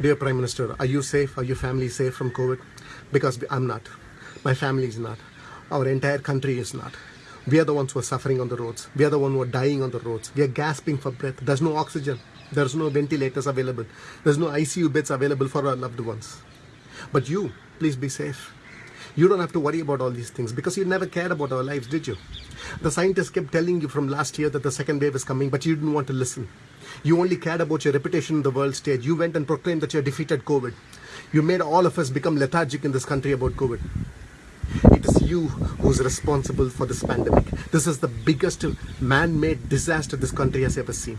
Dear Prime Minister, are you safe? Are your family safe from COVID? Because I'm not. My family is not. Our entire country is not. We are the ones who are suffering on the roads. We are the ones who are dying on the roads. We are gasping for breath. There's no oxygen. There's no ventilators available. There's no ICU beds available for our loved ones. But you, please be safe. You don't have to worry about all these things because you never cared about our lives, did you? The scientists kept telling you from last year that the second wave is coming, but you didn't want to listen. You only cared about your reputation in the world stage. You went and proclaimed that you had defeated COVID. You made all of us become lethargic in this country about COVID. It is you who's responsible for this pandemic. This is the biggest man-made disaster this country has ever seen.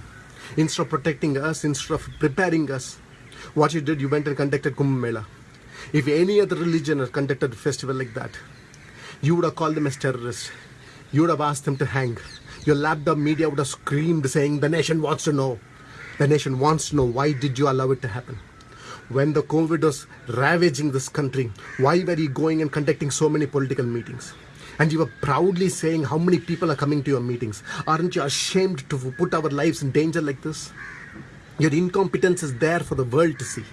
Instead of protecting us, instead of preparing us, what you did, you went and conducted Kumbh Mela. If any other religion had conducted a festival like that, you would have called them as terrorists. You would have asked them to hang. Your lapdog media would have screamed saying, the nation wants to know. The nation wants to know why did you allow it to happen? When the COVID was ravaging this country, why were you going and conducting so many political meetings? And you were proudly saying how many people are coming to your meetings. Aren't you ashamed to put our lives in danger like this? Your incompetence is there for the world to see.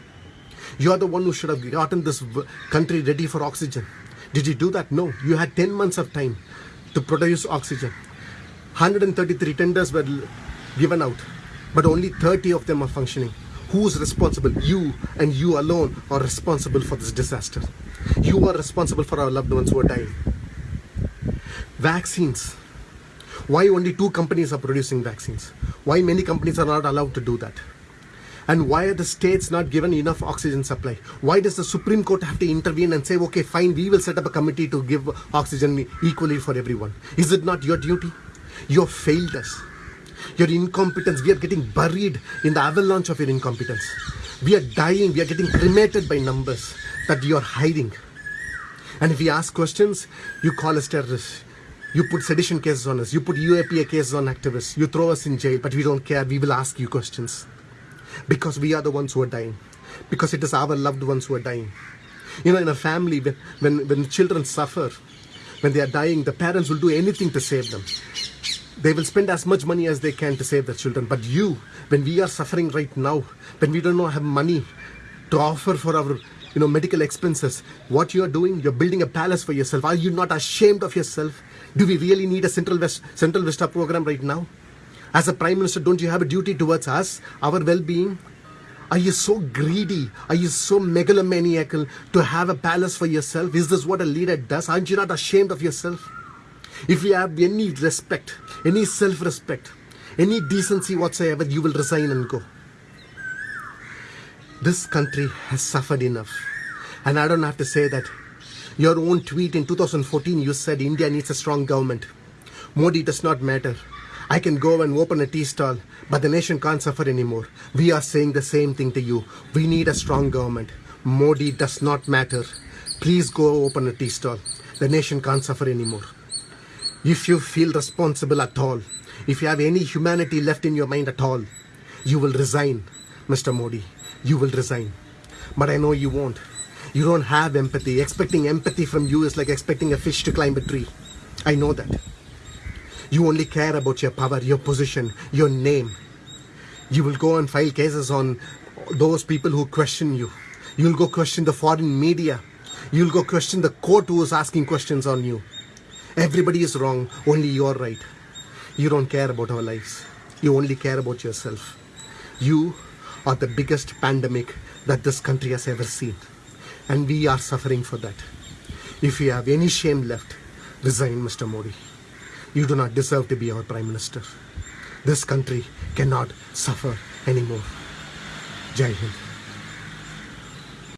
You are the one who should have gotten this country ready for oxygen. Did you do that? No. You had 10 months of time to produce oxygen. 133 tenders were given out, but only 30 of them are functioning. Who's responsible? You and you alone are responsible for this disaster. You are responsible for our loved ones who are dying. Vaccines. Why only two companies are producing vaccines? Why many companies are not allowed to do that? And why are the states not given enough oxygen supply? Why does the Supreme Court have to intervene and say, okay, fine, we will set up a committee to give oxygen equally for everyone? Is it not your duty? You have failed us. Your incompetence, we are getting buried in the avalanche of your incompetence. We are dying, we are getting cremated by numbers that you are hiding. And if we ask questions, you call us terrorists. You put sedition cases on us. You put UAPA cases on activists. You throw us in jail, but we don't care. We will ask you questions. Because we are the ones who are dying. Because it is our loved ones who are dying. You know, in a family, when, when, when children suffer, when they are dying, the parents will do anything to save them. They will spend as much money as they can to save their children. But you, when we are suffering right now, when we don't have money to offer for our you know, medical expenses, what you are doing, you're building a palace for yourself. Are you not ashamed of yourself? Do we really need a Central West Central Vista program right now? As a Prime Minister, don't you have a duty towards us, our well-being? Are you so greedy? Are you so megalomaniacal to have a palace for yourself? Is this what a leader does? Aren't you not ashamed of yourself? If you have any respect, any self-respect, any decency whatsoever, you will resign and go. This country has suffered enough. And I don't have to say that. Your own tweet in 2014, you said India needs a strong government. Modi does not matter. I can go and open a tea stall, but the nation can't suffer anymore. We are saying the same thing to you. We need a strong government. Modi does not matter. Please go open a tea stall. The nation can't suffer anymore. If you feel responsible at all, if you have any humanity left in your mind at all, you will resign, Mr. Modi. You will resign. But I know you won't. You don't have empathy. Expecting empathy from you is like expecting a fish to climb a tree. I know that. You only care about your power, your position, your name. You will go and file cases on those people who question you. You'll go question the foreign media. You'll go question the court who is asking questions on you. Everybody is wrong, only you're right. You don't care about our lives. You only care about yourself. You are the biggest pandemic that this country has ever seen. And we are suffering for that. If you have any shame left, resign, Mr. Modi. You do not deserve to be our Prime Minister. This country cannot suffer anymore. Jai Hind.